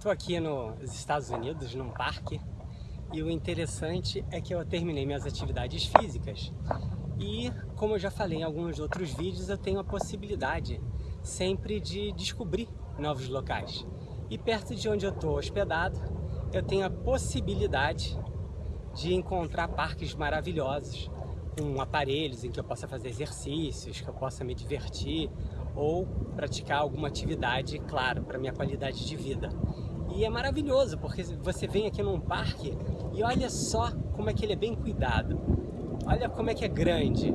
Estou aqui nos Estados Unidos, num parque, e o interessante é que eu terminei minhas atividades físicas e, como eu já falei em alguns outros vídeos, eu tenho a possibilidade sempre de descobrir novos locais. E perto de onde eu estou hospedado, eu tenho a possibilidade de encontrar parques maravilhosos, com aparelhos em que eu possa fazer exercícios, que eu possa me divertir ou praticar alguma atividade, claro, para minha qualidade de vida. E é maravilhoso, porque você vem aqui num parque e olha só como é que ele é bem cuidado. Olha como é que é grande.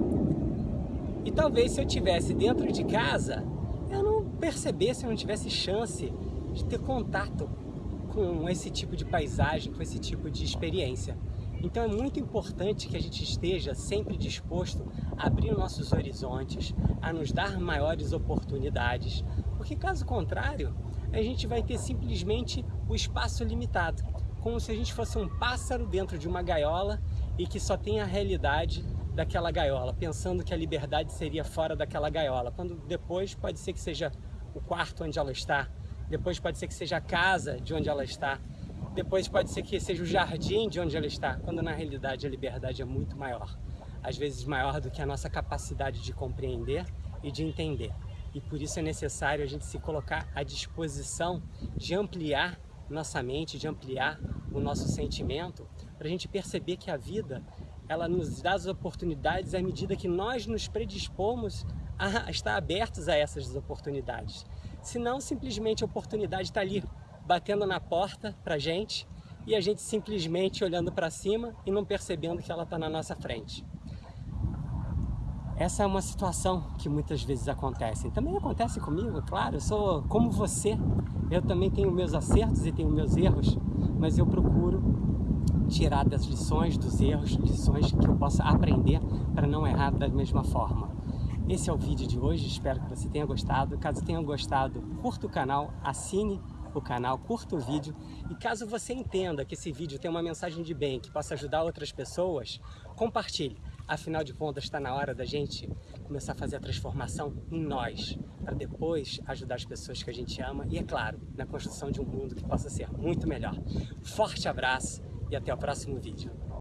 E talvez se eu tivesse dentro de casa, eu não percebesse, eu não tivesse chance de ter contato com esse tipo de paisagem, com esse tipo de experiência. Então é muito importante que a gente esteja sempre disposto a abrir nossos horizontes, a nos dar maiores oportunidades, porque caso contrário, a gente vai ter simplesmente o espaço limitado, como se a gente fosse um pássaro dentro de uma gaiola e que só tem a realidade daquela gaiola, pensando que a liberdade seria fora daquela gaiola, quando depois pode ser que seja o quarto onde ela está, depois pode ser que seja a casa de onde ela está, depois pode ser que seja o jardim de onde ela está, quando na realidade a liberdade é muito maior. Às vezes maior do que a nossa capacidade de compreender e de entender. E por isso é necessário a gente se colocar à disposição de ampliar nossa mente, de ampliar o nosso sentimento, para a gente perceber que a vida ela nos dá as oportunidades à medida que nós nos predispomos a estar abertos a essas oportunidades. Senão, simplesmente a oportunidade está ali, batendo na porta para a gente e a gente simplesmente olhando para cima e não percebendo que ela está na nossa frente. Essa é uma situação que muitas vezes acontece. Também acontece comigo, claro, eu sou como você. Eu também tenho meus acertos e tenho meus erros, mas eu procuro tirar das lições, dos erros, lições que eu possa aprender para não errar da mesma forma. Esse é o vídeo de hoje, espero que você tenha gostado. Caso tenha gostado, curta o canal, assine o canal, curta o vídeo e caso você entenda que esse vídeo tem uma mensagem de bem que possa ajudar outras pessoas, compartilhe. Afinal de contas, está na hora da gente começar a fazer a transformação em nós, para depois ajudar as pessoas que a gente ama e, é claro, na construção de um mundo que possa ser muito melhor. Forte abraço e até o próximo vídeo.